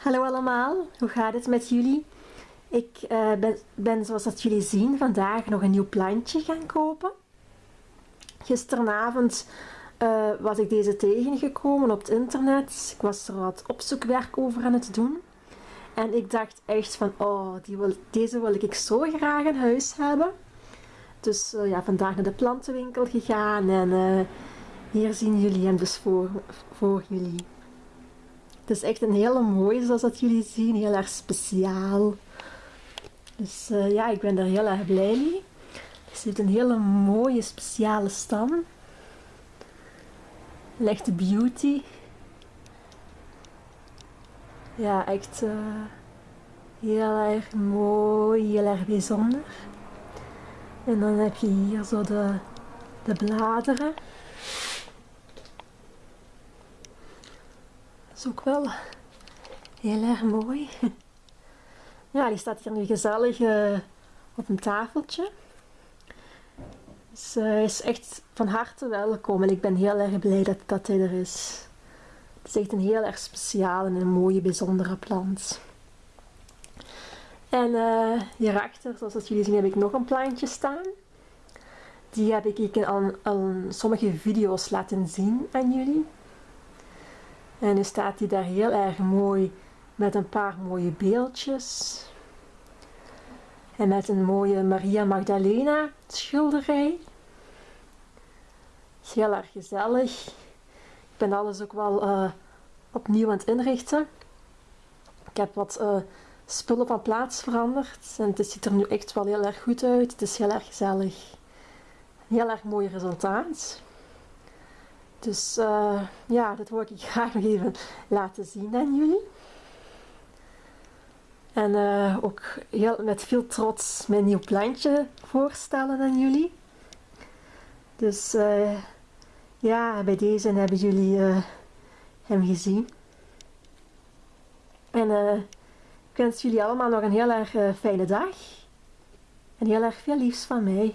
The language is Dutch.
Hallo allemaal, hoe gaat het met jullie? Ik eh, ben, ben, zoals dat jullie zien, vandaag nog een nieuw plantje gaan kopen. Gisteravond uh, was ik deze tegengekomen op het internet. Ik was er wat opzoekwerk over aan het doen. En ik dacht echt van, oh, die wil, deze wil ik zo graag in huis hebben. Dus uh, ja, vandaag naar de plantenwinkel gegaan en hier zien jullie hem dus voor, voor jullie. Het is echt een hele mooie, zoals dat jullie zien. Heel erg speciaal. Dus uh, ja, ik ben er heel erg blij mee. Het heeft een hele mooie, speciale stam. Een beauty. Ja, echt uh, heel erg mooi, heel erg bijzonder. En dan heb je hier zo de, de bladeren. Is ook wel heel erg mooi. Ja, die staat hier nu gezellig uh, op een tafeltje. Dus uh, is echt van harte welkom en ik ben heel erg blij dat, dat hij er is. Het is echt een heel erg speciale en een mooie, bijzondere plant. En uh, hierachter, zoals jullie zien, heb ik nog een plantje staan. Die heb ik al, al sommige video's laten zien aan jullie. En nu staat hij daar heel erg mooi met een paar mooie beeldjes. En met een mooie Maria Magdalena schilderij. Heel erg gezellig. Ik ben alles ook wel uh, opnieuw aan het inrichten. Ik heb wat uh, spullen van plaats veranderd. En het ziet er nu echt wel heel erg goed uit. Het is heel erg gezellig. Heel erg mooi resultaat. Dus uh, ja, dat wil ik graag nog even laten zien aan jullie. En uh, ook heel, met veel trots mijn nieuw plantje voorstellen aan jullie. Dus uh, ja, bij deze hebben jullie hem gezien. En ik wens jullie allemaal nog een heel erg fijne dag. En heel erg veel liefs van mij.